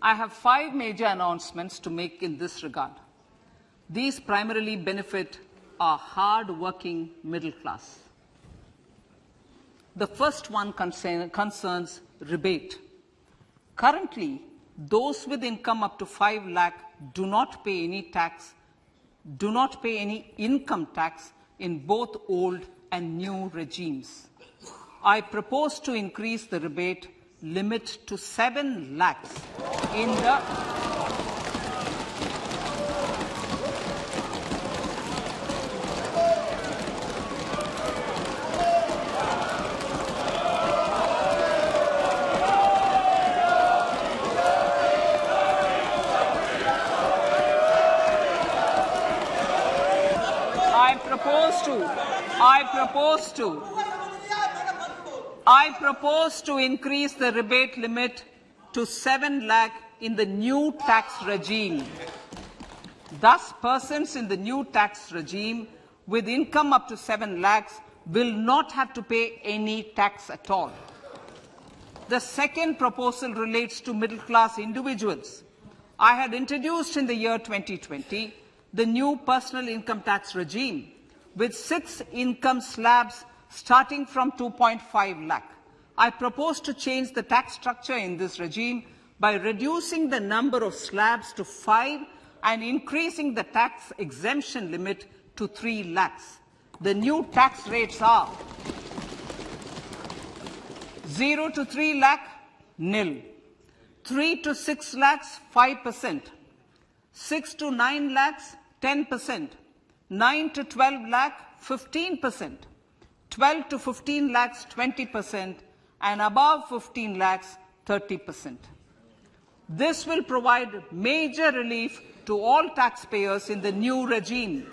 I have five major announcements to make in this regard. These primarily benefit our hard-working middle class. The first one concern, concerns rebate. Currently, those with income up to 5 lakh do not pay any tax, do not pay any income tax in both old and new regimes. I propose to increase the rebate limit to 7 lakhs in the I propose to, I propose to, I propose to increase the rebate limit to 7 lakh in the new tax regime. Thus, persons in the new tax regime with income up to 7 lakhs will not have to pay any tax at all. The second proposal relates to middle class individuals. I had introduced in the year 2020 the new personal income tax regime with six income slabs starting from 2.5 lakh. I propose to change the tax structure in this regime by reducing the number of slabs to five and increasing the tax exemption limit to 3 lakhs. The new tax rates are 0 to 3 lakh, nil. 3 to 6 lakhs, 5%. 6 to 9 lakhs, 10%. 9 to 12 lakh, 15%. 12 to 15 lakhs, 20%. And above 15 lakhs, 30%. This will provide major relief to all taxpayers in the new regime.